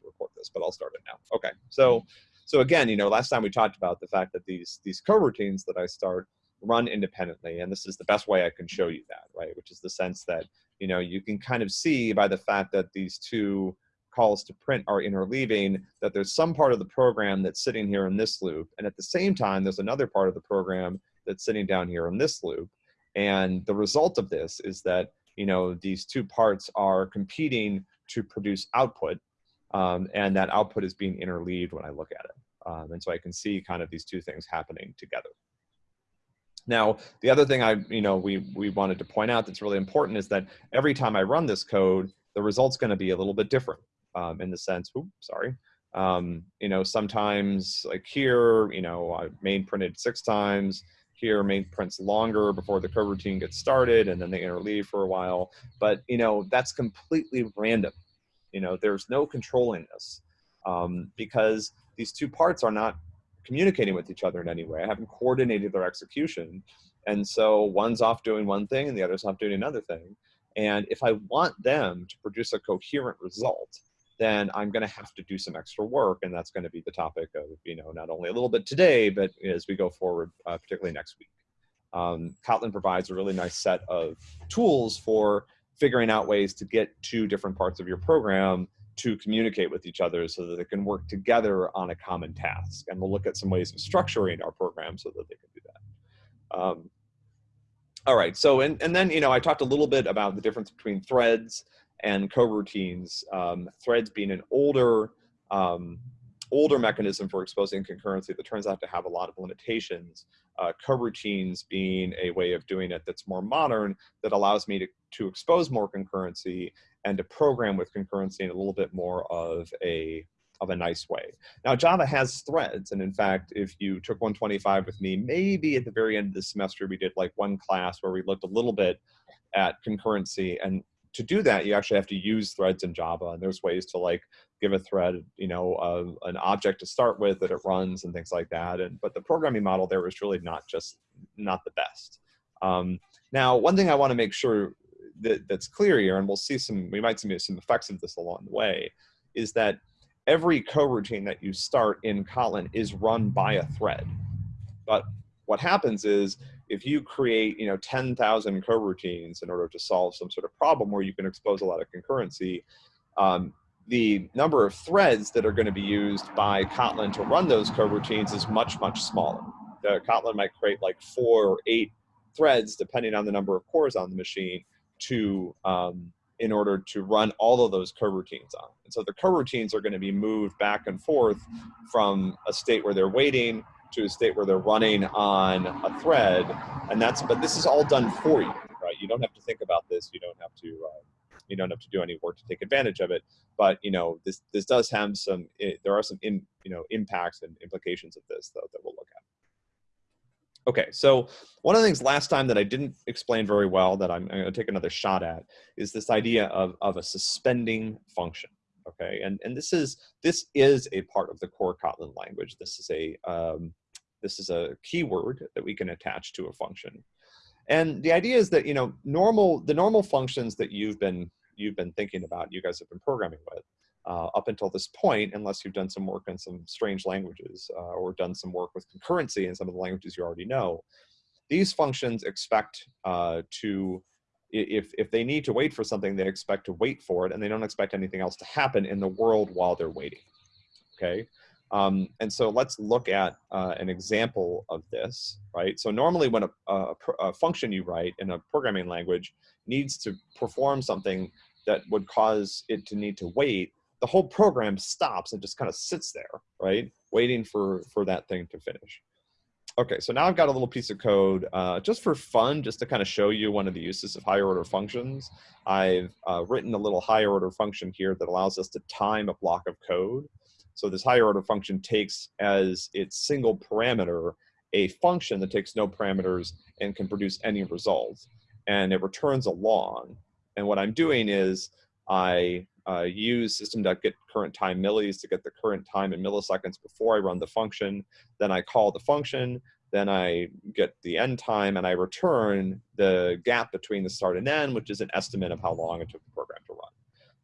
to report this, but I'll start it now. Okay, so mm-hmm. so again, you know, last time we talked about the fact that these these coroutines that I start run independently, and this is the best way I can show you that, right? Which is the sense that you know you can kind of see by the fact that these two calls to print are interleaving that there's some part of the program that's sitting here in this loop, and at the same time there's another part of the program that's sitting down here in this loop, and the result of this is that you know these two parts are competing to produce output um, and that output is being interleaved when I look at it. Um, and so I can see kind of these two things happening together. Now, the other thing I, you know, we, we wanted to point out that's really important is that every time I run this code, the result's gonna be a little bit different um, in the sense, oops, sorry. Um, you know, sometimes like here, you know, I main printed six times, here main prints longer before the coroutine gets started and then they interleave for a while. But, you know, that's completely random. You know, there's no controlling this um, because these two parts are not communicating with each other in any way. I haven't coordinated their execution. And so one's off doing one thing and the other's off doing another thing. And if I want them to produce a coherent result, then I'm going to have to do some extra work, and that's going to be the topic of you know not only a little bit today, but as we go forward, uh, particularly next week. Um, Kotlin provides a really nice set of tools for figuring out ways to get two different parts of your program to communicate with each other so that they can work together on a common task. And we'll look at some ways of structuring our program so that they can do that. Um, all right, so and, and then, you know, I talked a little bit about the difference between threads and coroutines. Um, threads being an older, um, older mechanism for exposing concurrency that turns out to have a lot of limitations. Uh, coroutines being a way of doing it that's more modern that allows me to, to expose more concurrency and to program with concurrency in a little bit more of a of a nice way. Now Java has threads and in fact if you took 125 with me maybe at the very end of the semester we did like one class where we looked a little bit at concurrency and to do that, you actually have to use threads in Java, and there's ways to like give a thread, you know, an object to start with that it runs and things like that. And but the programming model there was really not just not the best. Um, now, one thing I want to make sure that, that's clear here, and we'll see some, we might see some effects of this along the way, is that every coroutine that you start in Kotlin is run by a thread. But what happens is if you create you know 10,000 coroutines in order to solve some sort of problem where you can expose a lot of concurrency, um, the number of threads that are going to be used by Kotlin to run those coroutines is much, much smaller. The Kotlin might create like four or eight threads, depending on the number of cores on the machine, to um, in order to run all of those coroutines on. And so the coroutines are going to be moved back and forth from a state where they're waiting to a state where they're running on a thread, and that's, but this is all done for you, right? You don't have to think about this. You don't have to, uh, you don't have to do any work to take advantage of it. But you know, this this does have some. It, there are some in, you know impacts and implications of this though that we'll look at. Okay, so one of the things last time that I didn't explain very well that I'm, I'm going to take another shot at is this idea of, of a suspending function okay? And, and this is this is a part of the core Kotlin language. This is a um, this is a keyword that we can attach to a function. And the idea is that you know normal the normal functions that you've been you've been thinking about, you guys have been programming with uh, up until this point, unless you've done some work in some strange languages uh, or done some work with concurrency in some of the languages you already know. These functions expect uh, to if, if they need to wait for something, they expect to wait for it and they don't expect anything else to happen in the world while they're waiting, okay? Um, and so let's look at uh, an example of this, right? So normally when a, a, a, function you write in a programming language needs to perform something that would cause it to need to wait, the whole program stops and just kind of sits there, right? Waiting for, for that thing to finish. Okay, so now I've got a little piece of code uh, just for fun, just to kind of show you one of the uses of higher order functions. I've uh, written a little higher order function here that allows us to time a block of code. So this higher order function takes as its single parameter a function that takes no parameters and can produce any result. And it returns a long. And what I'm doing is I uh, use system.get current time millis to get the current time in milliseconds before I run the function. Then I call the function, then I get the end time, and I return the gap between the start and end, which is an estimate of how long it took the program to run.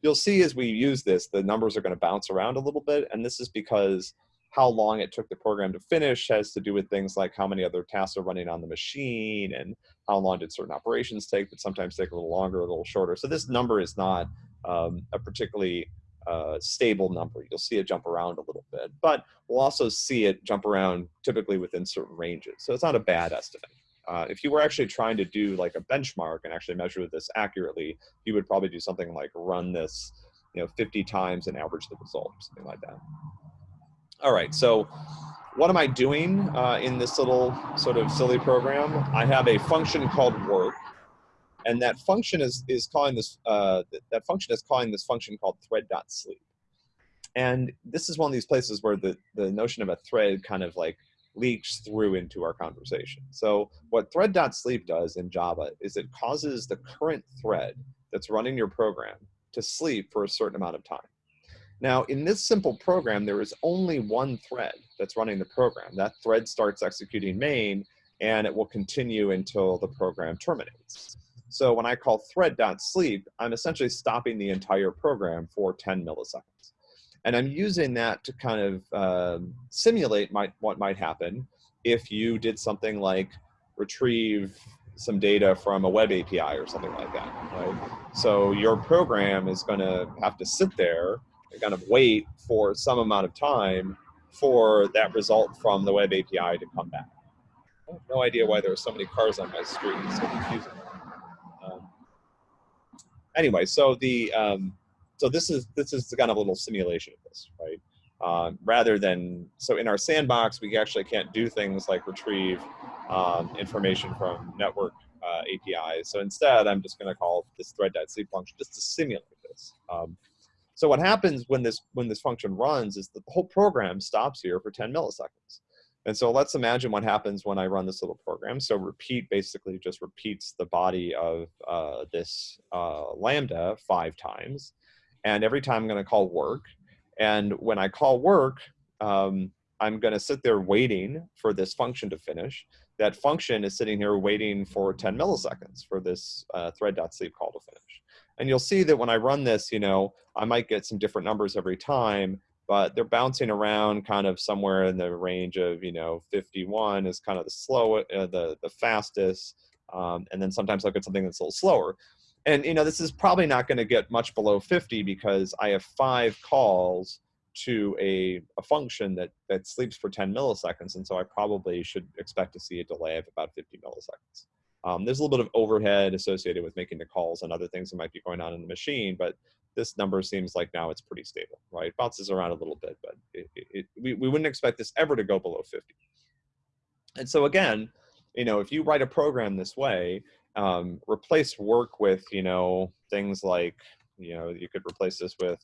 You'll see as we use this, the numbers are going to bounce around a little bit. And this is because how long it took the program to finish has to do with things like how many other tasks are running on the machine and how long did certain operations take, but sometimes take a little longer, a little shorter. So this number is not um, a particularly uh, stable number. You'll see it jump around a little bit, but we'll also see it jump around typically within certain ranges. So it's not a bad estimate. Uh, if you were actually trying to do like a benchmark and actually measure this accurately, you would probably do something like run this, you know, 50 times and average the result, or something like that. All right, so what am I doing uh, in this little sort of silly program? I have a function called work, and that function is is calling this uh, that function is calling this function called thread.sleep. And this is one of these places where the the notion of a thread kind of like leaks through into our conversation. So what thread.sleep does in Java is it causes the current thread that's running your program to sleep for a certain amount of time. Now, in this simple program, there is only one thread that's running the program. That thread starts executing main, and it will continue until the program terminates. So when I call thread.sleep, I'm essentially stopping the entire program for 10 milliseconds. And I'm using that to kind of um, simulate my, what might happen if you did something like retrieve some data from a web API or something like that, right? So your program is going to have to sit there and kind of wait for some amount of time for that result from the web API to come back. no idea why there are so many cars on my street. It's so confusing. Um, anyway, so the um, so this is this is kind of a little simulation of this, right? Um, rather than so in our sandbox, we actually can't do things like retrieve um, information from network uh, APIs. So instead, I'm just going to call this thread.sleep function just to simulate this. Um, so what happens when this when this function runs is the whole program stops here for 10 milliseconds. And so let's imagine what happens when I run this little program. So repeat basically just repeats the body of uh, this uh, Lambda five times. And every time I'm going to call work. And when I call work, um, I'm going to sit there waiting for this function to finish. That function is sitting here waiting for 10 milliseconds for this uh, thread.sleep call to finish. And you'll see that when I run this, you know, I might get some different numbers every time, but they're bouncing around kind of somewhere in the range of, you know, 51 is kind of the slow, uh, the, the fastest. Um, and then sometimes I'll get something that's a little slower and you know this is probably not going to get much below 50 because I have five calls to a, a function that that sleeps for 10 milliseconds and so I probably should expect to see a delay of about 50 milliseconds. Um, there's a little bit of overhead associated with making the calls and other things that might be going on in the machine, but this number seems like now it's pretty stable, right? Bounces around a little bit, but it, it, we, we wouldn't expect this ever to go below 50. And so again, you know, if you write a program this way, um, replace work with you know things like you know you could replace this with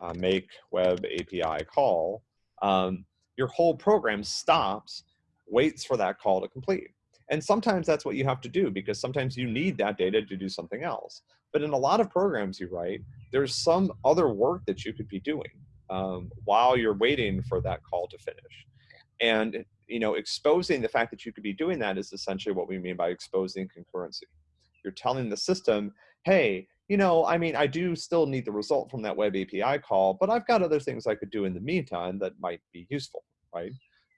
uh, make web API call. Um, your whole program stops, waits for that call to complete. And sometimes that's what you have to do because sometimes you need that data to do something else. But in a lot of programs you write, there's some other work that you could be doing um, while you're waiting for that call to finish. And you know, exposing the fact that you could be doing that is essentially what we mean by exposing concurrency. You're telling the system, hey, you know, I mean, I do still need the result from that web API call, but I've got other things I could do in the meantime that might be useful, right?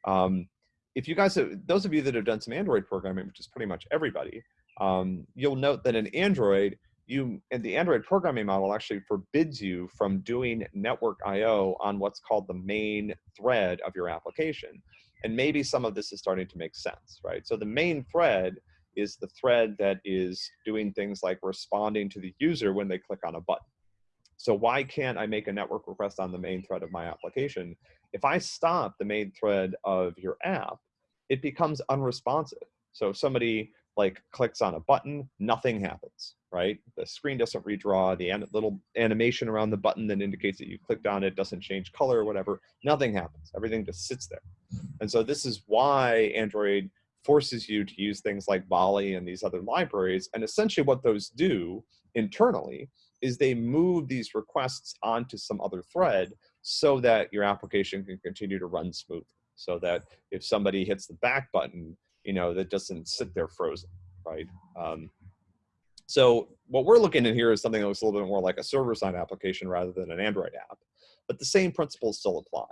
Um, if you guys, have, those of you that have done some Android programming, which is pretty much everybody, um, you'll note that in Android, you and the Android programming model actually forbids you from doing network I/O on what's called the main thread of your application. And maybe some of this is starting to make sense, right? So the main thread is the thread that is doing things like responding to the user when they click on a button. So why can't I make a network request on the main thread of my application? If I stop the main thread of your app, it becomes unresponsive. So if somebody like clicks on a button, nothing happens, right? The screen doesn't redraw, the little animation around the button that indicates that you clicked on it doesn't change color or whatever, nothing happens. Everything just sits there. And so this is why Android forces you to use things like Volley and these other libraries. And essentially what those do internally is they move these requests onto some other thread so that your application can continue to run smoothly. So that if somebody hits the back button, you know, that doesn't sit there frozen, right? Um, So what we're looking at here is something that looks a little bit more like a server-side application rather than an Android app, but the same principles still apply.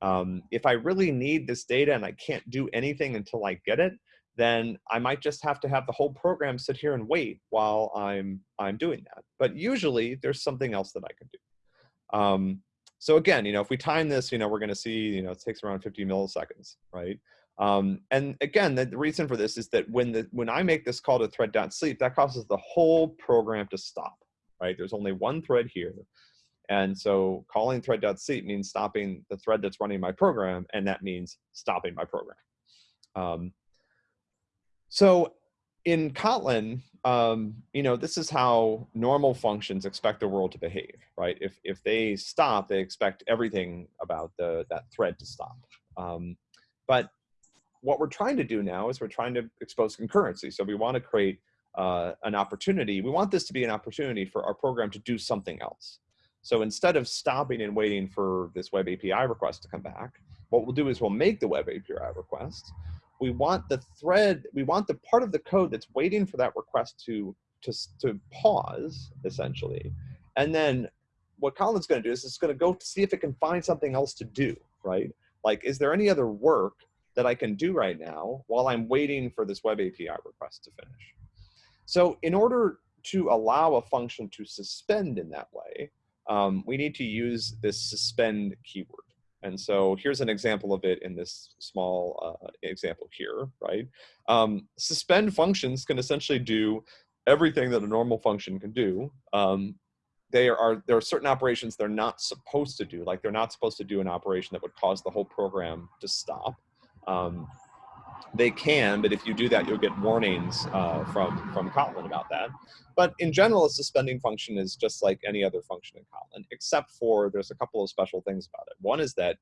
Um, if I really need this data and I can't do anything until I get it, then I might just have to have the whole program sit here and wait while I'm I'm doing that. But usually there's something else that I can do. Um, so again, you know, if we time this, you know, we're going to see, you know, it takes around 50 milliseconds, right? Um, and again, the, the, reason for this is that when the when I make this call to thread.sleep, that causes the whole program to stop, right? There's only one thread here. And so calling thread.sleep means stopping the thread that's running my program, and that means stopping my program. Um, so in Kotlin, um, you know, this is how normal functions expect the world to behave, right? If, if they stop, they expect everything about the, that thread to stop. Um, but what we're trying to do now is we're trying to expose concurrency. So we want to create uh, an opportunity. We want this to be an opportunity for our program to do something else. So instead of stopping and waiting for this web API request to come back, what we'll do is we'll make the web API request. We want the thread, we want the part of the code that's waiting for that request to, to, to pause, essentially. And then what Kotlin's gonna do is it's gonna go see if it can find something else to do, right? Like, is there any other work that I can do right now while I'm waiting for this web API request to finish? So in order to allow a function to suspend in that way, um, we need to use this suspend keyword. And so here's an example of it in this small uh, example here, right? Um, suspend functions can essentially do everything that a normal function can do. Um, they are, there are certain operations they're not supposed to do, like they're not supposed to do an operation that would cause the whole program to stop. Um, they can, but if you do that, you'll get warnings uh, from, from Kotlin about that. But in general, a suspending function is just like any other function in Kotlin, except for there's a couple of special things about it. One is that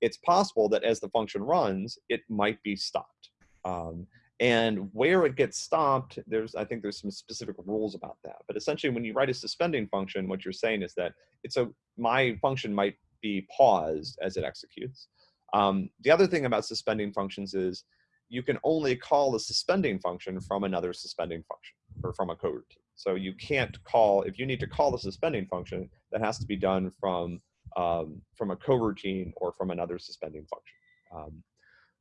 it's possible that as the function runs, it might be stopped. Um, and where it gets stopped, there's I think there's some specific rules about that. But essentially, when you write a suspending function, what you're saying is that it's a my function might be paused as it executes. Um, the other thing about suspending functions is you can only call a suspending function from another suspending function or from a coroutine. So you can't call, if you need to call the suspending function, that has to be done from, um, from a coroutine or from another suspending function. Um,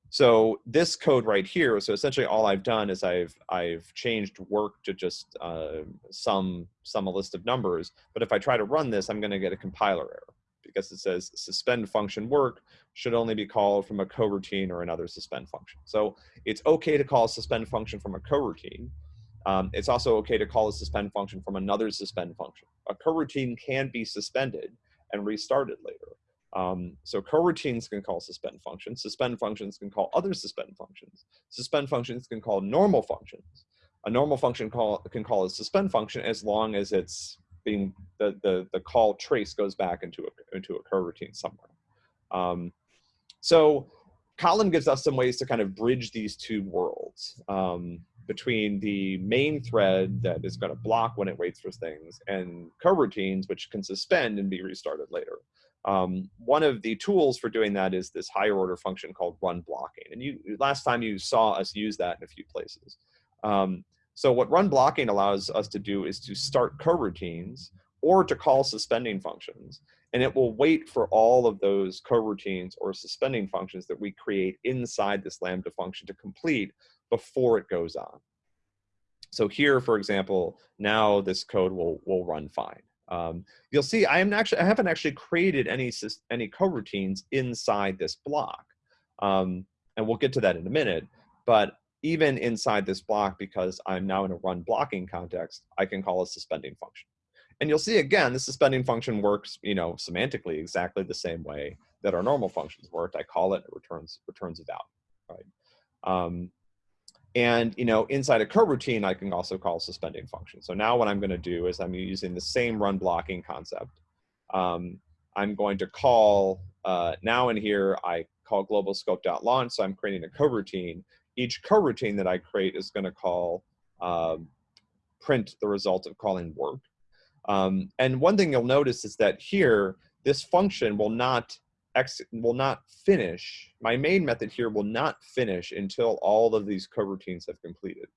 so this code right here, so essentially all I've done is I've, I've changed work to just uh, sum, sum a list of numbers. But if I try to run this, I'm gonna get a compiler error because it says suspend function work should only be called from a coroutine or another suspend function. So it's okay to call a suspend function from a coroutine. Um, it's also okay to call a suspend function from another suspend function. A coroutine can be suspended and restarted later. Um, so coroutines can call suspend functions. Suspend functions can call other suspend functions. Suspend functions can call normal functions. A normal function call, can call a suspend function as long as it's being the, the, the call trace goes back into a, into a coroutine somewhere. Um, so Kotlin gives us some ways to kind of bridge these two worlds um, between the main thread that is going to block when it waits for things and coroutines, which can suspend and be restarted later. Um, one of the tools for doing that is this higher order function called run blocking. And you last time you saw us use that in a few places. Um, so what run blocking allows us to do is to start coroutines or to call suspending functions. And it will wait for all of those coroutines or suspending functions that we create inside this Lambda function to complete before it goes on. So here, for example, now this code will, will run fine. Um, you'll see I am actually I haven't actually created any any coroutines inside this block, um, and we'll get to that in a minute. But even inside this block, because I'm now in a run blocking context, I can call a suspending function. And you'll see again, the suspending function works, you know, semantically exactly the same way that our normal functions worked. I call it, it returns returns a value, right? Um, and you know, inside a coroutine, I can also call suspending function. So now what I'm going to do is I'm using the same run blocking concept. Um, I'm going to call uh, now in here I call global scope.launch. So I'm creating a coroutine each coroutine that I create is going to call um, print the result of calling work. Um, and one thing you'll notice is that here, this function will not ex will not finish, my main method here will not finish until all of these coroutines have completed.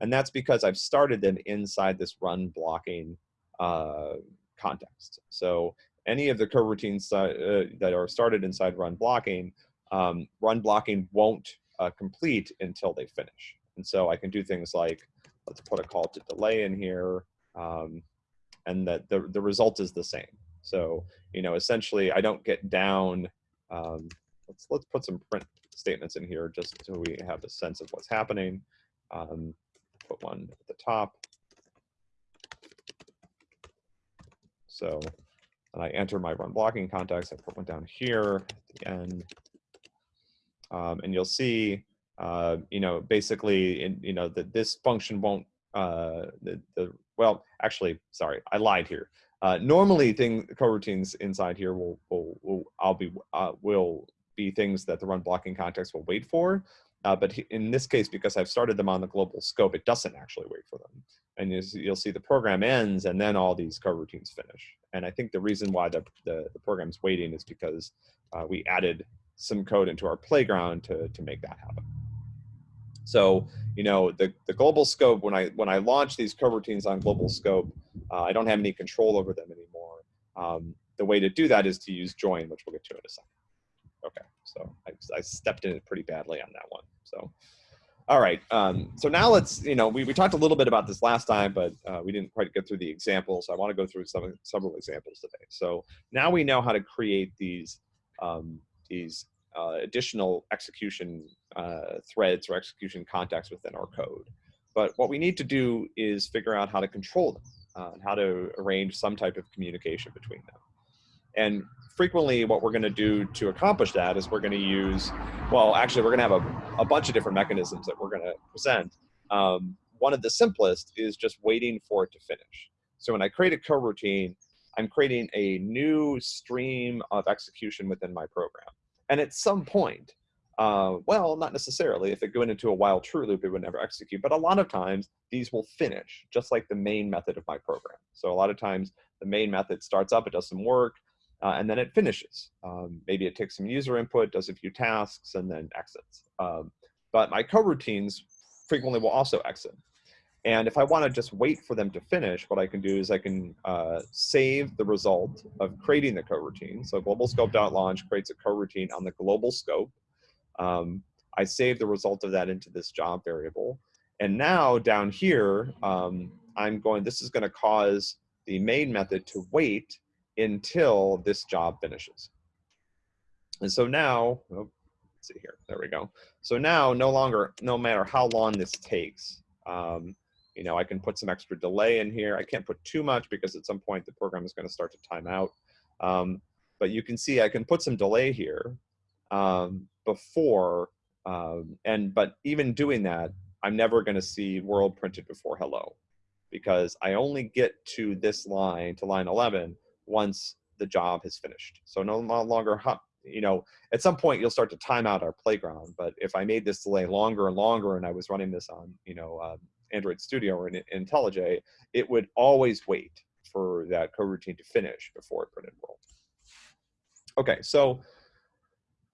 And that's because I've started them inside this run blocking uh, context. So any of the coroutines uh, that are started inside run blocking, um, run blocking won't uh, complete until they finish. And so I can do things like, let's put a call to delay in here, um, and that the, the result is the same. So, you know, essentially I don't get down, um, let's, let's put some print statements in here just so we have a sense of what's happening. Um, put one at the top. So and I enter my run blocking context, I put one down here at the end. Um, and you'll see, uh, you know, basically, in, you know, that this function won't, uh, the, the, well, actually, sorry, I lied here. Uh, normally, thing coroutines inside here will, will, will I'll be, uh, will be things that the run blocking context will wait for. Uh, but in this case, because I've started them on the global scope, it doesn't actually wait for them. And you'll see the program ends and then all these coroutines finish. And I think the reason why the, the, the program's waiting is because uh, we added some code into our playground to, to make that happen. So, you know, the, the global scope, when I, when I launch these coroutines on global scope, uh, I don't have any control over them anymore. Um, the way to do that is to use join, which we'll get to in a second. Okay, so I, I stepped in it pretty badly on that one. So, all right. Um, so now let's, you know, we, we talked a little bit about this last time, but uh, we didn't quite get through the examples. I want to go through some several examples today. So now we know how to create these um, these uh, additional execution uh, threads or execution contexts within our code. But what we need to do is figure out how to control them uh, and how to arrange some type of communication between them. And frequently what we're going to do to accomplish that is we're going to use, well, actually, we're going to have a, a bunch of different mechanisms that we're going to present. Um, one of the simplest is just waiting for it to finish. So when I create a coroutine, I'm creating a new stream of execution within my program. And at some point, uh, well, not necessarily. If it went into a while true loop, it would never execute. But a lot of times, these will finish, just like the main method of my program. So a lot of times, the main method starts up, it does some work, uh, and then it finishes. Um, maybe it takes some user input, does a few tasks, and then exits. Um, but my coroutines frequently will also exit. And if I want to just wait for them to finish, what I can do is I can uh, save the result of creating the coroutine. So global scope.launch creates a coroutine on the global scope. Um, I save the result of that into this job variable. And now down here, um, I'm going, this is going to cause the main method to wait until this job finishes. And so now, oh, let's see here, there we go. So now no longer, no matter how long this takes, um, you know, I can put some extra delay in here. I can't put too much because at some point the program is going to start to time out. Um, but you can see I can put some delay here um, before, um, and but even doing that, I'm never going to see world printed before hello because I only get to this line, to line 11, once the job has finished. So no longer, you know, at some point you'll start to time out our playground. But if I made this delay longer and longer, and I was running this on, you know, uh, Android Studio or in IntelliJ, it would always wait for that coroutine to finish before it printed world. Okay, so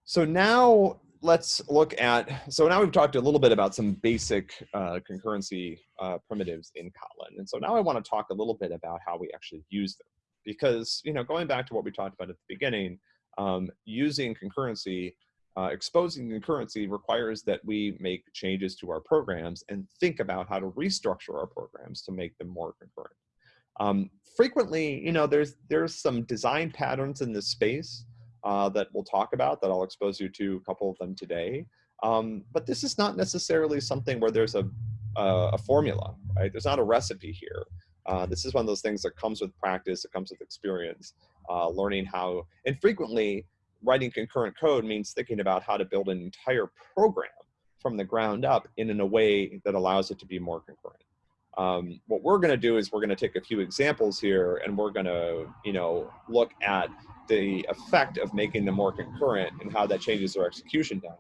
so now let's look at, so now we've talked a little bit about some basic uh, concurrency uh, primitives in Kotlin. And so now I wanna talk a little bit about how we actually use them because you know going back to what we talked about at the beginning, um, using concurrency, uh, exposing concurrency requires that we make changes to our programs and think about how to restructure our programs to make them more concurrent. Um, frequently, you know, there's there's some design patterns in this space uh, that we'll talk about that I'll expose you to a couple of them today. Um, but this is not necessarily something where there's a, a, a formula, right? There's not a recipe here. Uh, this is one of those things that comes with practice, it comes with experience, uh, learning how, and frequently writing concurrent code means thinking about how to build an entire program from the ground up in, in a way that allows it to be more concurrent. Um, what we're going to do is we're going to take a few examples here and we're going to, you know, look at the effect of making them more concurrent and how that changes their execution time.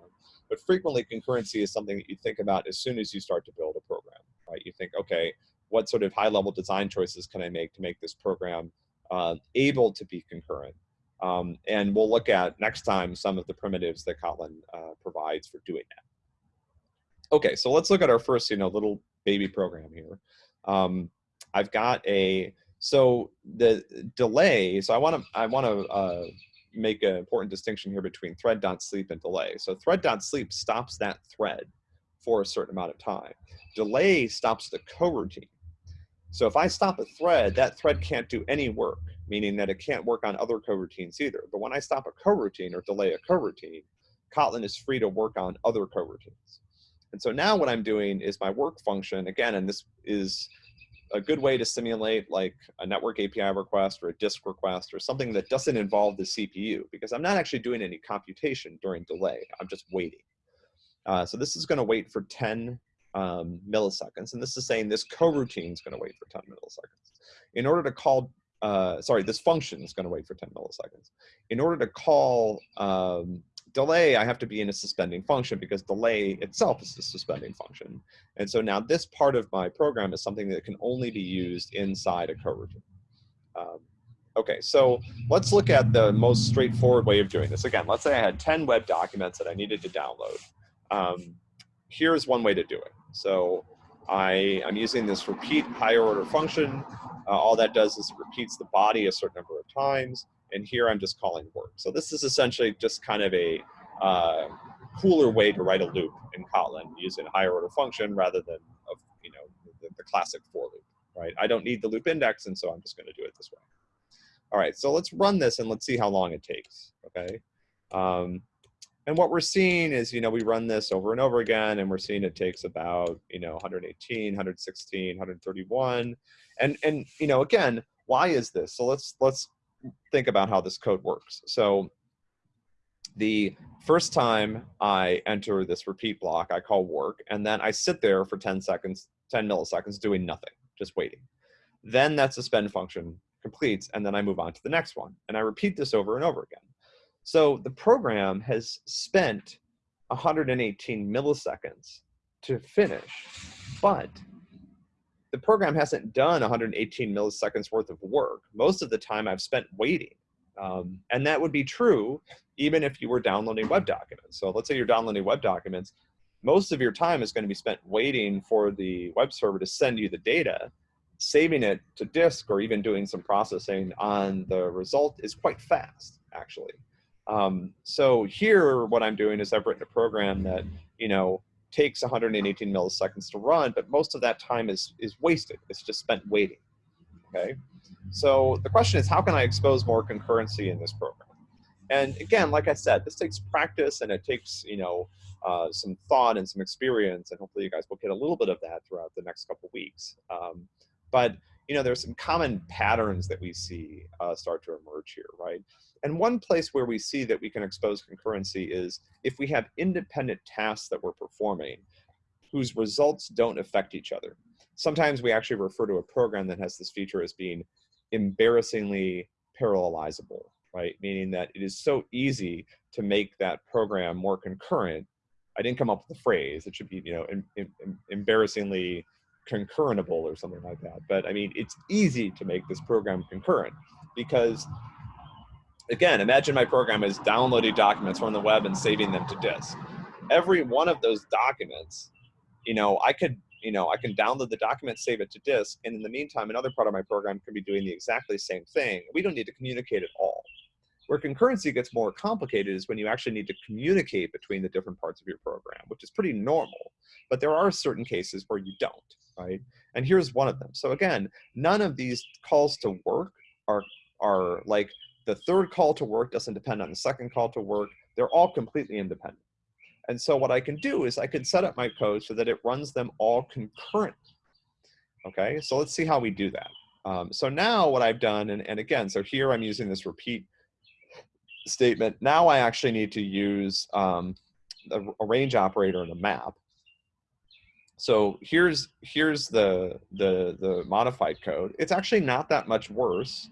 But frequently concurrency is something that you think about as soon as you start to build a program, right? You think, okay, what sort of high level design choices can I make to make this program uh, able to be concurrent? Um, and we'll look at next time some of the primitives that Kotlin uh, provides for doing that. Okay, so let's look at our first, you know, little baby program here. Um, I've got a, so the delay, so I wanna, I wanna uh, make an important distinction here between thread.sleep and delay. So thread.sleep stops that thread for a certain amount of time. Delay stops the coroutine. So if I stop a thread, that thread can't do any work, meaning that it can't work on other coroutines either. But when I stop a coroutine or delay a coroutine, Kotlin is free to work on other coroutines. And so now what I'm doing is my work function, again, and this is a good way to simulate like a network API request or a disk request or something that doesn't involve the CPU because I'm not actually doing any computation during delay. I'm just waiting. Uh, so this is going to wait for 10 um, milliseconds. And this is saying this coroutine is going to wait for 10 milliseconds. In order to call, uh, sorry, this function is going to wait for 10 milliseconds. In order to call um, delay, I have to be in a suspending function because delay itself is a suspending function. And so now this part of my program is something that can only be used inside a coroutine. Um, okay, so let's look at the most straightforward way of doing this. Again, let's say I had 10 web documents that I needed to download. Um, here's one way to do it. So I, I'm using this repeat higher order function. Uh, all that does is repeats the body a certain number of times and here I'm just calling work. So this is essentially just kind of a uh, cooler way to write a loop in Kotlin using a higher order function rather than of you know the, the, classic for loop, right? I don't need the loop index, and so I'm just going to do it this way. All right, so let's run this and let's see how long it takes, okay? Um, and what we're seeing is, you know, we run this over and over again, and we're seeing it takes about, you know, 118, 116, 131, and and you know, again, why is this? So let's let's think about how this code works. So the first time I enter this repeat block, I call work, and then I sit there for 10 seconds, 10 milliseconds doing nothing, just waiting. Then that suspend function completes, and then I move on to the next one. And I repeat this over and over again. So the program has spent 118 milliseconds to finish, but the program hasn't done 118 milliseconds worth of work. Most of the time I've spent waiting. Um, and that would be true even if you were downloading web documents. So let's say you're downloading web documents, most of your time is going to be spent waiting for the web server to send you the data. Saving it to disk or even doing some processing on the result is quite fast, actually. Um, so here, what I'm doing is I've written a program that, you know, takes 118 milliseconds to run, but most of that time is, is wasted. It's just spent waiting, okay? So the question is, how can I expose more concurrency in this program? And again, like I said, this takes practice and it takes, you know, uh, some thought and some experience, and hopefully you guys will get a little bit of that throughout the next couple weeks. Um, but, you know, there's some common patterns that we see uh, start to emerge here, right? And one place where we see that we can expose concurrency is if we have independent tasks that we're performing whose results don't affect each other. Sometimes we actually refer to a program that has this feature as being embarrassingly parallelizable, right? Meaning that it is so easy to make that program more concurrent. I didn't come up with the phrase. It should be, you know, em, em, embarrassingly concurrentable or something like that. But I mean, it's easy to make this program concurrent because again, imagine my program is downloading documents from the web and saving them to disk. Every one of those documents, you know, I could, you know, I can download the document, save it to disk, and in the meantime, another part of my program can be doing the exactly same thing. We don't need to communicate at all. Where concurrency gets more complicated is when you actually need to communicate between the different parts of your program, which is pretty normal. But there are certain cases where you don't, right? And here's one of them. So again, none of these calls to work are, are like the third call to work doesn't depend on the second call to work. They're all completely independent. And so what I can do is I can set up my code so that it runs them all concurrently. Okay, so let's see how we do that. Um, so now what I've done, and, and again, so here I'm using this repeat statement. Now I actually need to use um, a, a range operator and a map. So here's here's the the the modified code. It's actually not that much worse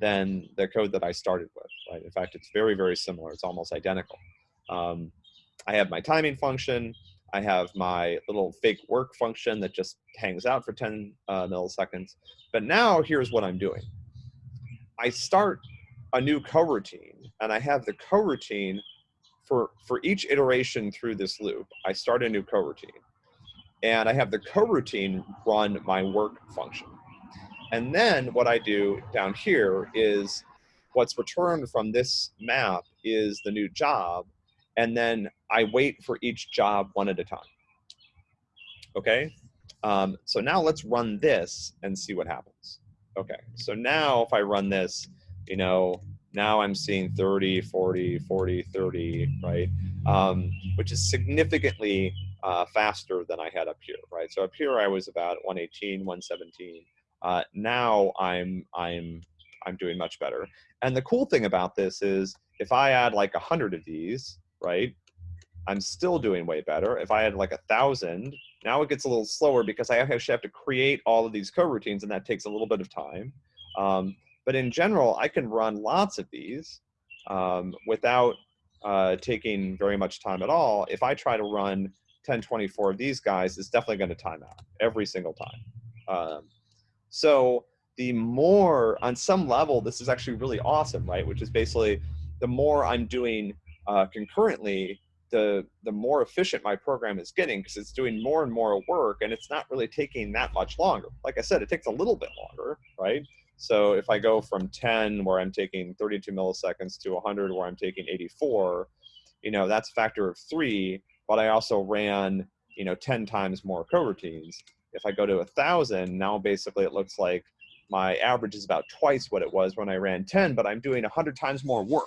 than the code that I started with, right? In fact, it's very, very similar. It's almost identical. Um, I have my timing function. I have my little fake work function that just hangs out for 10 uh, milliseconds. But now here's what I'm doing. I start a new coroutine and I have the coroutine for, for each iteration through this loop, I start a new coroutine and I have the coroutine run my work function. And then what I do down here is what's returned from this map is the new job. And then I wait for each job one at a time. Okay, um, so now let's run this and see what happens. Okay, so now if I run this, you know, now I'm seeing 30, 40, 40, 30, right? Um, which is significantly uh, faster than I had up here, right? So up here I was about 118, 117. Uh, now I'm I'm I'm doing much better. And the cool thing about this is if I add like a hundred of these, right? I'm still doing way better. If I had like a thousand, now it gets a little slower because I actually have to create all of these coroutines and that takes a little bit of time. Um, but in general, I can run lots of these um, without uh, taking very much time at all. If I try to run 1024 of these guys, it's definitely going to time out every single time. Um, so the more, on some level, this is actually really awesome, right? Which is basically the more I'm doing uh, concurrently, the the more efficient my program is getting because it's doing more and more work and it's not really taking that much longer. Like I said, it takes a little bit longer, right? So if I go from 10 where I'm taking 32 milliseconds to 100 where I'm taking 84, you know, that's a factor of three, but I also ran, you know, 10 times more coroutines. If I go to a thousand, now basically it looks like my average is about twice what it was when I ran 10, but I'm doing 100 times more work.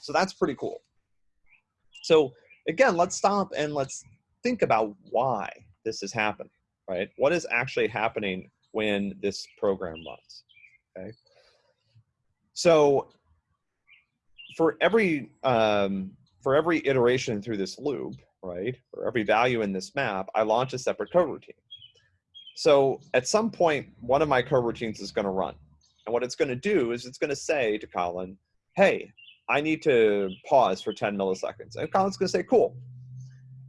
So that's pretty cool. So again, let's stop and let's think about why this is happening, right? What is actually happening when this program runs? Okay. So for every um, for every iteration through this loop, right, for every value in this map, I launch a separate coroutine. So at some point, one of my coroutines is going to run. And what it's going to do is it's going to say to Kotlin, hey, I need to pause for 10 milliseconds. And Kotlin's going to say, cool.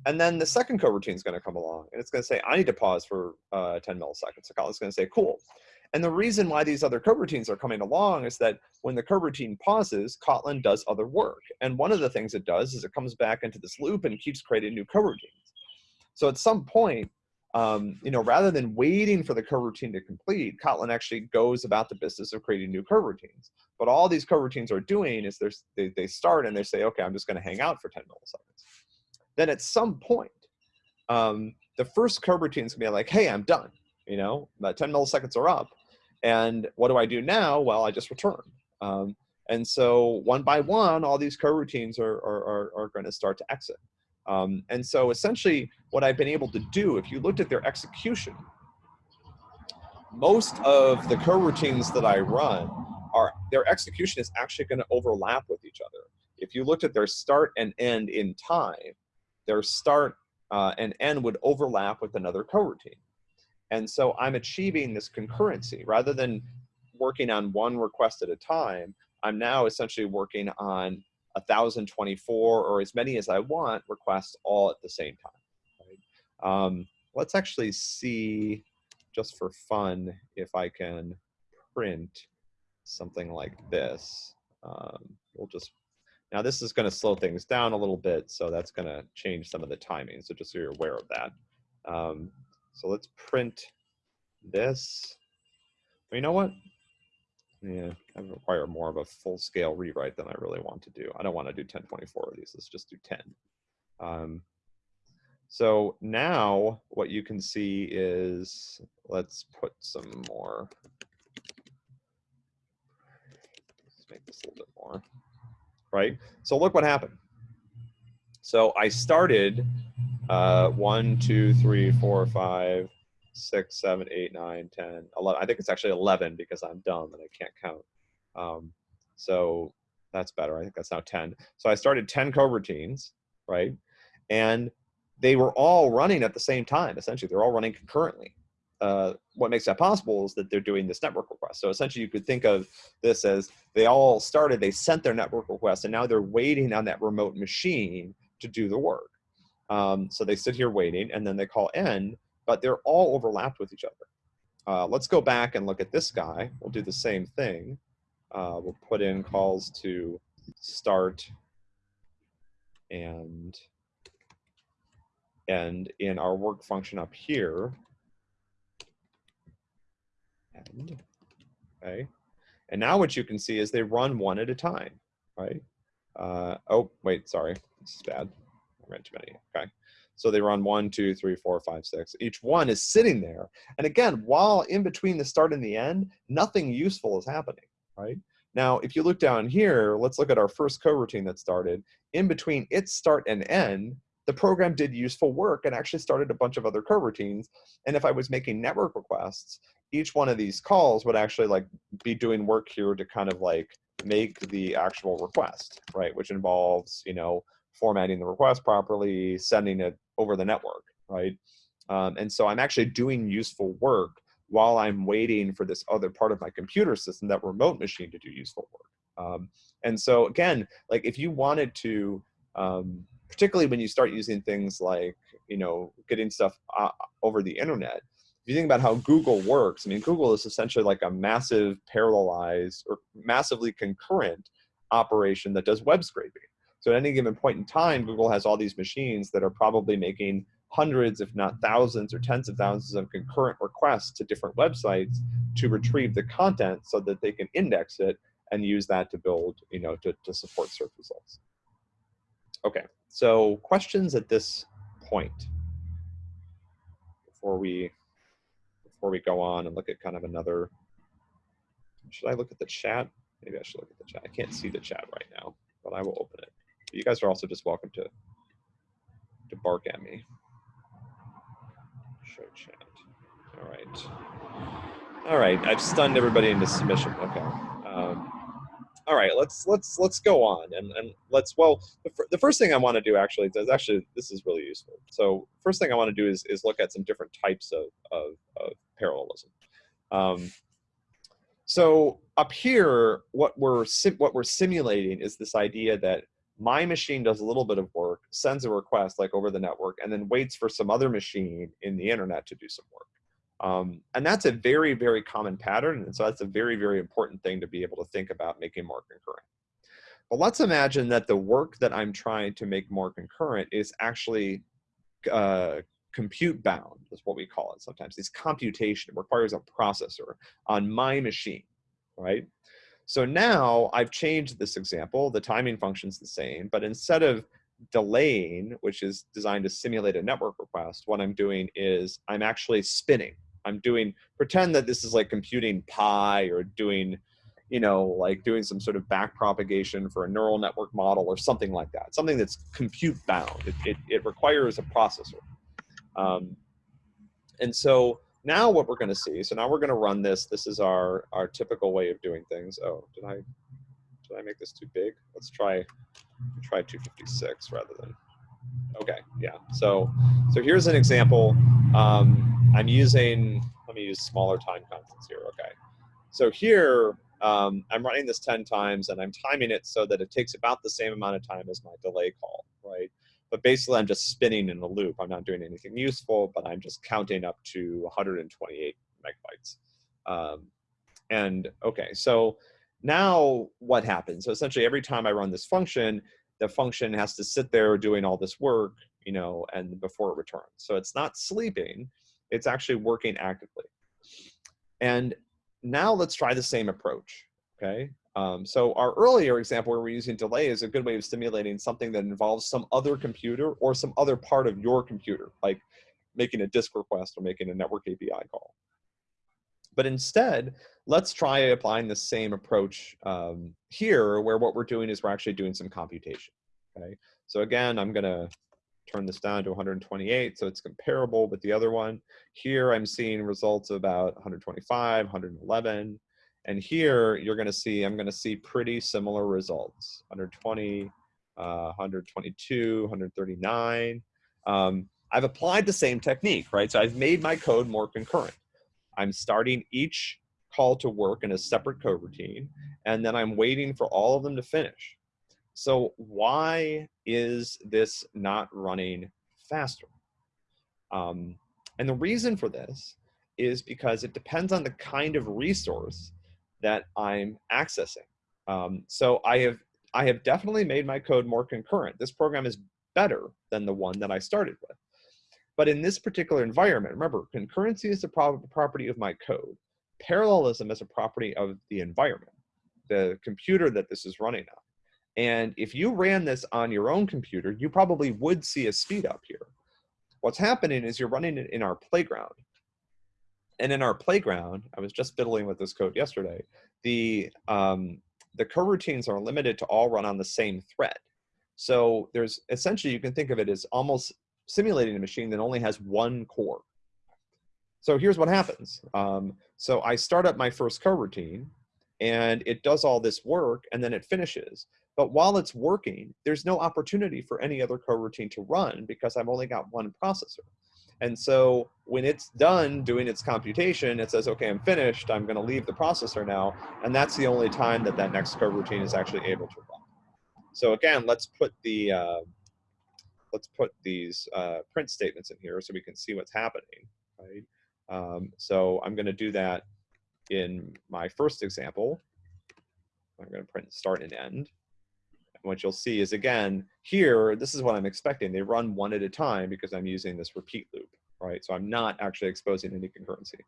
And then the second coroutine is going to come along and it's going to say, I need to pause for uh, 10 milliseconds. So Kotlin's going to say, cool. And the reason why these other coroutines are coming along is that when the coroutine pauses, Kotlin does other work. And one of the things it does is it comes back into this loop and keeps creating new coroutines. So at some point, um, you know, rather than waiting for the coroutine to complete, Kotlin actually goes about the business of creating new coroutines. But all these coroutines are doing is they, they start and they say, okay, I'm just going to hang out for 10 milliseconds. Then at some point, um, the first coroutine is going to be like, hey, I'm done. You know, 10 milliseconds are up. And what do I do now? Well, I just return. Um, and so one by one, all these coroutines are, are, are, are going to start to exit. Um, and so essentially what I've been able to do, if you looked at their execution, most of the coroutines that I run are, their execution is actually gonna overlap with each other. If you looked at their start and end in time, their start uh, and end would overlap with another coroutine. And so I'm achieving this concurrency rather than working on one request at a time. I'm now essentially working on 1,024 or as many as I want requests all at the same time. Right? Um, let's actually see, just for fun, if I can print something like this. Um, we'll just, now this is going to slow things down a little bit, so that's going to change some of the timing, so just so you're aware of that. Um, so let's print this. you know what? Yeah, I require more of a full scale rewrite than I really want to do. I don't want to do 1024 of these. Let's just do 10. Um, so now what you can see is, let's put some more. Let's make this a little bit more, right? So look what happened. So I started uh, one, two, three, four, five, six, seven, eight, nine, 10, 11. I think it's actually 11 because I'm dumb and I can't count. Um, so that's better. I think that's now 10. So I started 10 coroutines, right? And they were all running at the same time, essentially. They're all running concurrently. Uh, what makes that possible is that they're doing this network request. So essentially you could think of this as they all started, they sent their network request, and now they're waiting on that remote machine to do the work. Um, so they sit here waiting, and then they call end, but they're all overlapped with each other. Uh, let's go back and look at this guy. We'll do the same thing. uh, we'll put in calls to start and and in our work function up here, and, okay, and now what you can see is they run one at a time, right? Uh, oh, wait, sorry, this is bad. I ran too many, okay. So they run one, two, three, four, five, six. Each one is sitting there. And again, while in between the start and the end, nothing useful is happening, right? Now, if you look down here, let's look at our first coroutine that started. In between its start and end, the program did useful work and actually started a bunch of other coroutines. And if I was making network requests, each one of these calls would actually like be doing work here to kind of like make the actual request, right? Which involves, you know, formatting the request properly, sending it over the network, right? Um, and so I'm actually doing useful work while I'm waiting for this other part of my computer system, that remote machine to do useful work. Um, and so again, like if you wanted to, um, particularly when you start using things like, you know, getting stuff uh, over the internet, if you think about how Google works, I mean, Google is essentially like a massive parallelized or massively concurrent operation that does web scraping. So at any given point in time, Google has all these machines that are probably making hundreds, if not thousands or tens of thousands of concurrent requests to different websites to retrieve the content so that they can index it and use that to build, you know, to, to support search results. Okay, so questions at this point before we before we go on and look at kind of another, should I look at the chat? Maybe I should look at the chat. I can't see the chat right now, but I will open it. But you guys are also just welcome to to bark at me. Show chat. All right. All right. I've stunned everybody into submission. Okay. Um, all right. Let's let's let's go on and and let's well the, the first thing I want to do actually is actually this is really useful. So first thing I want to do is is look at some different types of of, of parallelism. Um, so up here, what we're what we're simulating is this idea that my machine does a little bit of work, sends a request like over the network, and then waits for some other machine in the internet to do some work. Um, and that's a very, very common pattern. And so that's a very, very important thing to be able to think about making more concurrent. But let's imagine that the work that I'm trying to make more concurrent is actually uh, compute bound, is what we call it sometimes. It's computation, it requires a processor on my machine, right? So now I've changed this example. The timing function's the same, but instead of delaying, which is designed to simulate a network request, what I'm doing is I'm actually spinning. I'm doing, pretend that this is like computing pi or doing, you know, like doing some sort of back propagation for a neural network model or something like that. Something that's compute bound. It, it, it requires a processor. Um, and so now what we're going to see, so now we're going to run this. This is our, our typical way of doing things. Oh, did I, did I make this too big? Let's try, try 256 rather than, okay, yeah. So, so here's an example. Um, I'm using, let me use smaller time constants here, okay. So here, um, I'm running this 10 times and I'm timing it so that it takes about the same amount of time as my delay call, right? But basically, I'm just spinning in a loop. I'm not doing anything useful, but I'm just counting up to 128 megabytes. Um, and okay, so now what happens? So essentially, every time I run this function, the function has to sit there doing all this work, you know, and before it returns. So it's not sleeping, it's actually working actively. And now let's try the same approach, okay? Um, so our earlier example where we're using delay is a good way of simulating something that involves some other computer or some other part of your computer, like making a disk request or making a network API call. But instead, let's try applying the same approach um, here where what we're doing is we're actually doing some computation, okay? So again, I'm gonna turn this down to 128 so it's comparable with the other one. Here I'm seeing results of about 125, 111, and here you're going to see, I'm going to see pretty similar results, 120, uh, 122, 139. Um, I've applied the same technique, right? So I've made my code more concurrent. I'm starting each call to work in a separate coroutine, and then I'm waiting for all of them to finish. So why is this not running faster? Um, and the reason for this is because it depends on the kind of resource that I'm accessing. Um, so I have I have definitely made my code more concurrent. This program is better than the one that I started with. But in this particular environment, remember, concurrency is a pro property of my code. Parallelism is a property of the environment, the computer that this is running on. And if you ran this on your own computer, you probably would see a speed up here. What's happening is you're running it in our playground. And in our playground, I was just fiddling with this code yesterday, the, um, the coroutines are limited to all run on the same thread. So there's essentially, you can think of it as almost simulating a machine that only has one core. So here's what happens. Um, so I start up my first coroutine and it does all this work and then it finishes. But while it's working, there's no opportunity for any other coroutine to run because I've only got one processor. And so when it's done doing its computation, it says, okay, I'm finished. I'm going to leave the processor now. And that's the only time that that next coroutine is actually able to run. So again, let's put the uh, let's put these uh, print statements in here so we can see what's happening. Right. Um, so I'm going to do that in my first example. I'm going to print start and end what you'll see is again, here, this is what I'm expecting. They run one at a time because I'm using this repeat loop, right? So I'm not actually exposing any concurrency.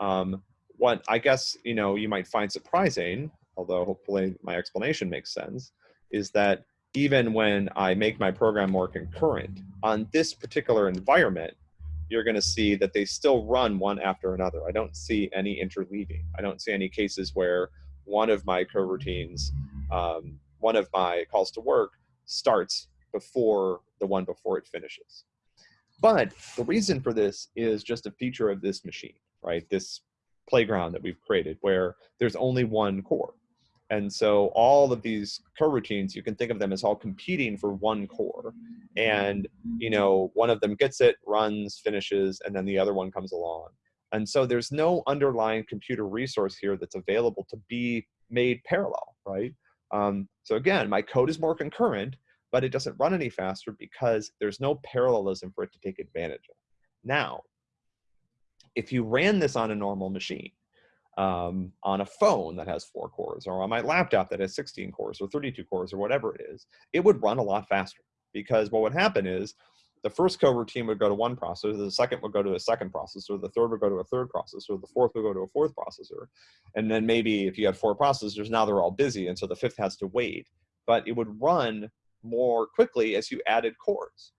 Um, what I guess, you know, you might find surprising, although hopefully my explanation makes sense, is that even when I make my program more concurrent, on this particular environment, you're going to see that they still run one after another. I don't see any interleaving. I don't see any cases where one of my coroutines um, one of my calls to work starts before the one before it finishes. But the reason for this is just a feature of this machine, right? This playground that we've created where there's only one core. And so all of these coroutines, you can think of them as all competing for one core. And, you know, one of them gets it, runs, finishes, and then the other one comes along. And so there's no underlying computer resource here that's available to be made parallel, right? Um, so again, my code is more concurrent, but it doesn't run any faster because there's no parallelism for it to take advantage of. Now, if you ran this on a normal machine, um, on a phone that has four cores, or on my laptop that has 16 cores, or 32 cores, or whatever it is, it would run a lot faster. Because what would happen is the first coroutine would go to one processor, the second would go to a second processor, the third would go to a third processor, the fourth would go to a fourth processor. And then maybe if you had four processors, now they're all busy, and so the fifth has to wait. But it would run more quickly as you added cores.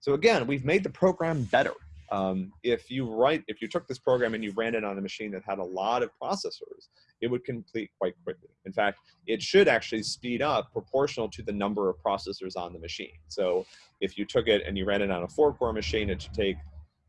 So again, we've made the program better. Um, if you write, if you took this program and you ran it on a machine that had a lot of processors, it would complete quite quickly. In fact, it should actually speed up proportional to the number of processors on the machine. So if you took it and you ran it on a four core machine, it should take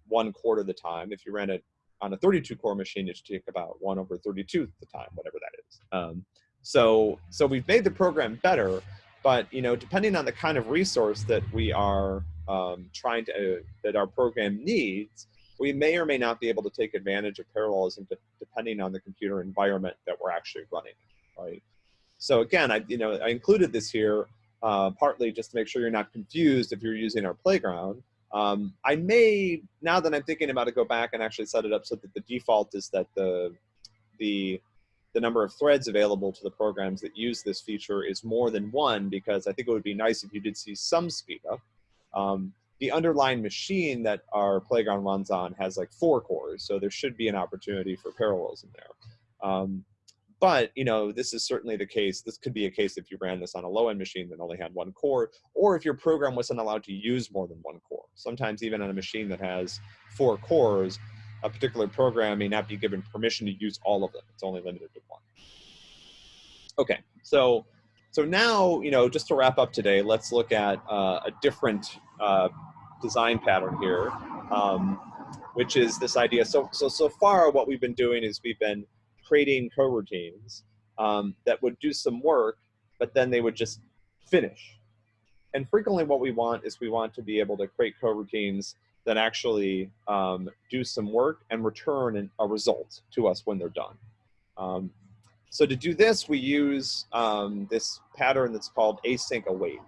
one quarter of the time. If you ran it on a 32 core machine, it should take about one over 32 the time, whatever that is. Um, so, so we've made the program better, but you know, depending on the kind of resource that we are um, trying to, uh, that our program needs, we may or may not be able to take advantage of parallelism depending on the computer environment that we're actually running, right? So again, I, you know, I included this here uh, partly just to make sure you're not confused if you're using our playground. Um, I may, now that I'm thinking about it, go back and actually set it up so that the default is that the, the, the number of threads available to the programs that use this feature is more than one because I think it would be nice if you did see some speed up. Um, the underlying machine that our playground runs on has like four cores, so there should be an opportunity for parallelism there. Um, but you know, this is certainly the case. This could be a case if you ran this on a low-end machine that only had one core, or if your program wasn't allowed to use more than one core. Sometimes even on a machine that has four cores, a particular program may not be given permission to use all of them. It's only limited to one. Okay, so so now, you know, just to wrap up today, let's look at uh, a different uh, design pattern here, um, which is this idea. So, so, so far what we've been doing is we've been creating coroutines um, that would do some work, but then they would just finish. And frequently what we want is we want to be able to create coroutines that actually um, do some work and return a result to us when they're done. Um, so to do this, we use um, this pattern that's called async await.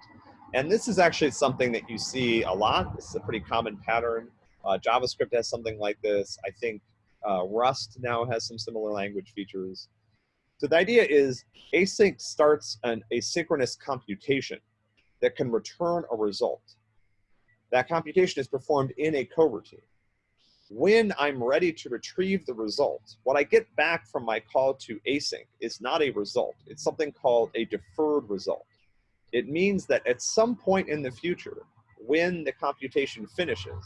And this is actually something that you see a lot. This is a pretty common pattern. Uh, JavaScript has something like this. I think uh, Rust now has some similar language features. So the idea is async starts an asynchronous computation that can return a result. That computation is performed in a coroutine. When I'm ready to retrieve the result, what I get back from my call to async is not a result. It's something called a deferred result. It means that at some point in the future, when the computation finishes,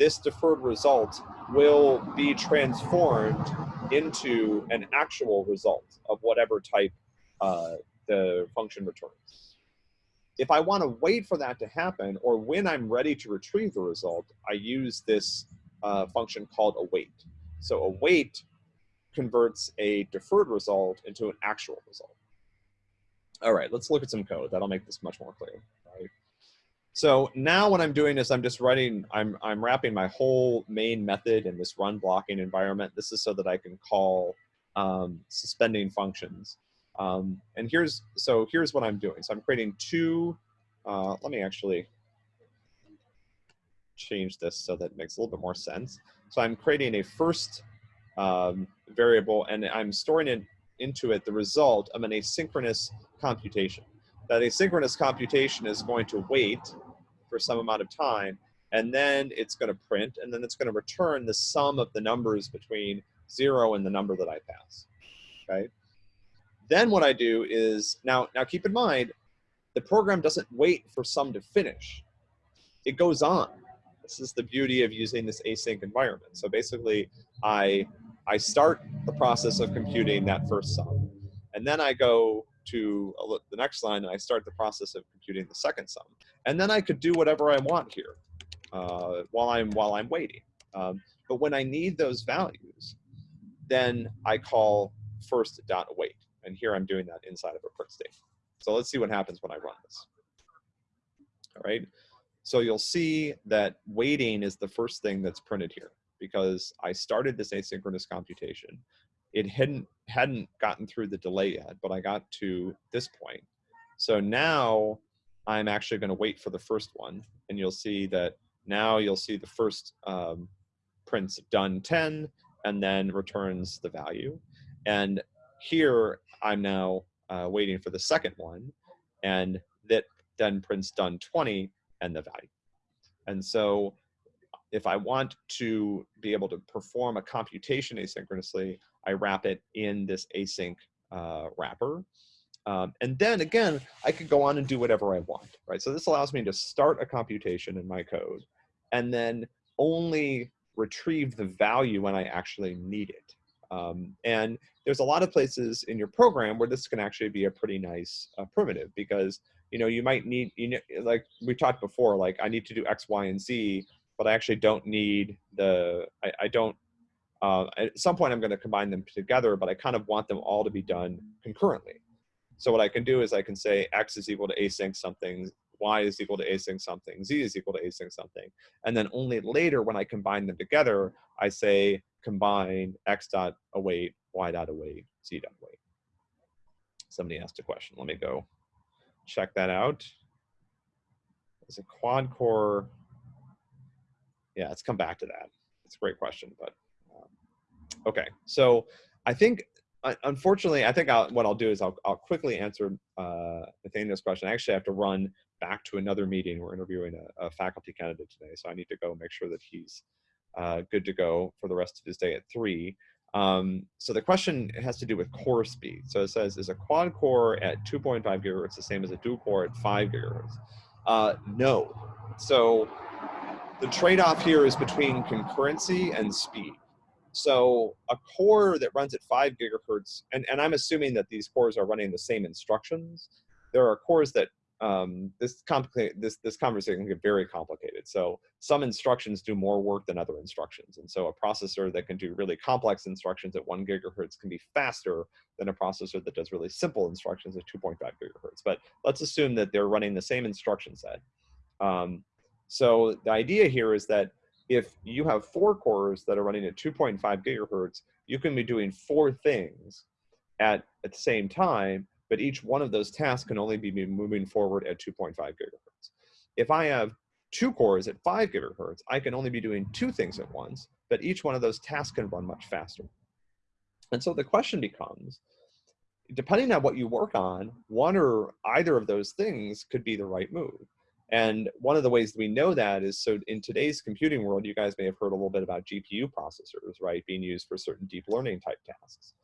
this deferred result will be transformed into an actual result of whatever type uh, the function returns. If I want to wait for that to happen, or when I'm ready to retrieve the result, I use this uh, function called await. So await converts a deferred result into an actual result. All right, let's look at some code. That'll make this much more clear. So now what I'm doing is I'm just writing, I'm, I'm wrapping my whole main method in this run blocking environment. This is so that I can call um, suspending functions. Um, and here's, so here's what I'm doing. So I'm creating two, uh, let me actually change this so that it makes a little bit more sense. So I'm creating a first um, variable and I'm storing it into it the result of an asynchronous computation that asynchronous computation is going to wait for some amount of time, and then it's going to print, and then it's going to return the sum of the numbers between zero and the number that I pass, okay? Then what I do is, now, now keep in mind, the program doesn't wait for sum to finish. It goes on. This is the beauty of using this async environment. So basically, I, I start the process of computing that first sum, and then I go to the next line and I start the process of computing the second sum. And then I could do whatever I want here uh, while, I'm, while I'm waiting. Um, but when I need those values, then I call first dot await. And here I'm doing that inside of a print statement. So let's see what happens when I run this. All right. So you'll see that waiting is the first thing that's printed here because I started this asynchronous computation it hadn't hadn't gotten through the delay yet, but I got to this point. So now I'm actually going to wait for the first one, and you'll see that now you'll see the first um, prints done 10 and then returns the value. And here I'm now uh, waiting for the second one, and that then prints done 20 and the value. And so if I want to be able to perform a computation asynchronously, I wrap it in this async uh, wrapper. Um, and then again, I could go on and do whatever I want, right? So this allows me to start a computation in my code and then only retrieve the value when I actually need it. Um, and there's a lot of places in your program where this can actually be a pretty nice uh, primitive because you know you might need you know like we talked before like I need to do X, Y, and Z, but I actually don't need the I, I don't uh, at some point, I'm going to combine them together, but I kind of want them all to be done concurrently. So what I can do is I can say x is equal to async something, y is equal to async something, z is equal to async something. And then only later when I combine them together, I say combine x dot await, y dot await, z dot await. Somebody asked a question. Let me go check that out. Is a quad core. Yeah, let's come back to that. It's a great question, but Okay, so I think, unfortunately, I think I'll, what I'll do is I'll, I'll quickly answer uh, Nathaniel's question. I actually have to run back to another meeting. We're interviewing a, a faculty candidate today, so I need to go make sure that he's uh, good to go for the rest of his day at three. Um, so the question has to do with core speed. So it says, is a quad core at 2.5 gigahertz the same as a dual core at 5 gigahertz? Uh, no. So the trade-off here is between concurrency and speed. So a core that runs at five gigahertz, and, and I'm assuming that these cores are running the same instructions. There are cores that um, this this this conversation can get very complicated. So some instructions do more work than other instructions, and so a processor that can do really complex instructions at one gigahertz can be faster than a processor that does really simple instructions at 2.5 gigahertz. But let's assume that they're running the same instruction set. Um, so the idea here is that if you have four cores that are running at 2.5 gigahertz, you can be doing four things at, at the same time, but each one of those tasks can only be moving forward at 2.5 gigahertz. If I have two cores at 5 gigahertz, I can only be doing two things at once, but each one of those tasks can run much faster. And so the question becomes, depending on what you work on, one or either of those things could be the right move. And one of the ways that we know that is so in today's computing world, you guys may have heard a little bit about GPU processors, right, being used for certain deep learning type tasks.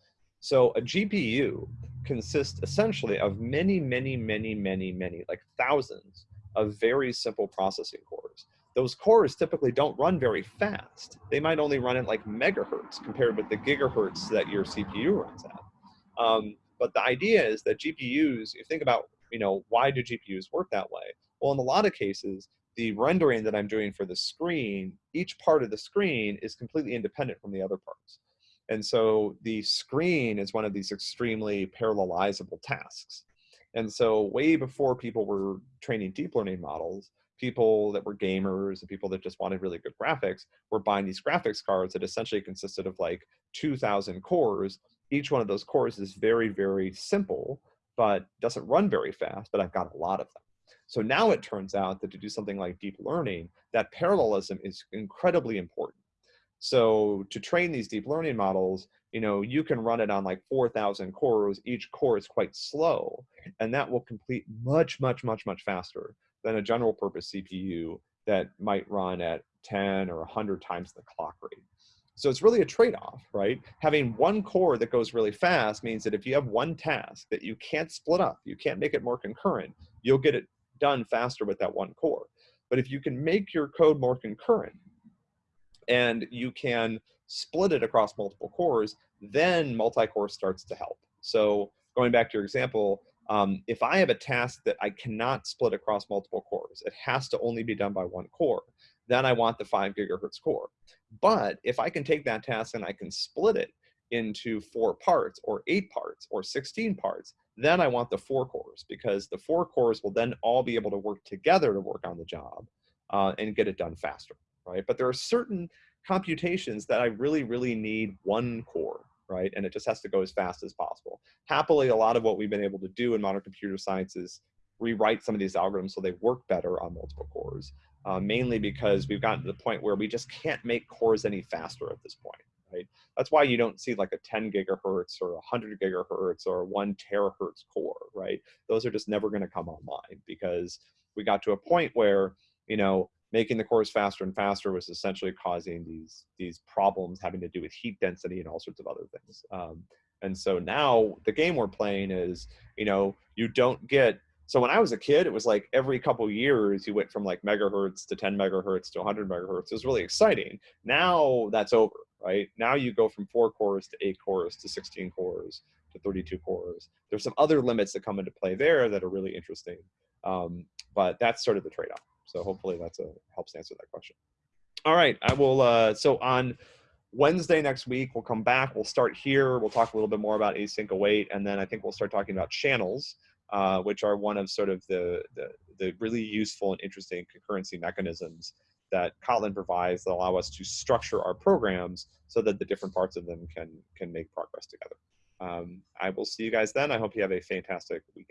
So a GPU consists essentially of many, many, many, many, many, like thousands of very simple processing cores. Those cores typically don't run very fast. They might only run at like megahertz compared with the gigahertz that your CPU runs at. Um, but the idea is that GPUs, if you think about, you know, why do GPUs work that way? Well, in a lot of cases, the rendering that I'm doing for the screen, each part of the screen is completely independent from the other parts. And so the screen is one of these extremely parallelizable tasks. And so way before people were training deep learning models, people that were gamers and people that just wanted really good graphics were buying these graphics cards that essentially consisted of like 2000 cores. Each one of those cores is very, very simple, but doesn't run very fast, but I've got a lot of them. So now it turns out that to do something like deep learning, that parallelism is incredibly important. So to train these deep learning models, you know, you can run it on like 4,000 cores. Each core is quite slow, and that will complete much, much, much, much faster than a general purpose CPU that might run at 10 or 100 times the clock rate. So it's really a trade-off, right? Having one core that goes really fast means that if you have one task that you can't split up, you can't make it more concurrent, you'll get it done faster with that one core. But if you can make your code more concurrent and you can split it across multiple cores, then multi-core starts to help. So going back to your example, um, if I have a task that I cannot split across multiple cores, it has to only be done by one core, then I want the five gigahertz core. But if I can take that task and I can split it into four parts or eight parts or 16 parts, then I want the four cores because the four cores will then all be able to work together to work on the job uh, and get it done faster, right? But there are certain computations that I really, really need one core, right? And it just has to go as fast as possible. Happily, a lot of what we've been able to do in modern computer science is rewrite some of these algorithms so they work better on multiple cores, uh, mainly because we've gotten to the point where we just can't make cores any faster at this point, right? That's why you don't see like a 10 gigahertz or 100 gigahertz or one terahertz core, right? Those are just never going to come online because we got to a point where, you know, making the cores faster and faster was essentially causing these these problems having to do with heat density and all sorts of other things. Um, and so now the game we're playing is, you know, you don't get so when I was a kid, it was like every couple years you went from like megahertz to 10 megahertz to 100 megahertz. It was really exciting. Now that's over right? Now you go from four cores to eight cores to 16 cores to 32 cores. There's some other limits that come into play there that are really interesting. Um, but that's sort of the trade-off. So hopefully that's a helps answer that question. All right, I will, uh, so on Wednesday next week, we'll come back, we'll start here, we'll talk a little bit more about async await, and then I think we'll start talking about channels, uh, which are one of sort of the, the, the really useful and interesting concurrency mechanisms that Kotlin provides that allow us to structure our programs so that the different parts of them can, can make progress together. Um, I will see you guys then. I hope you have a fantastic week.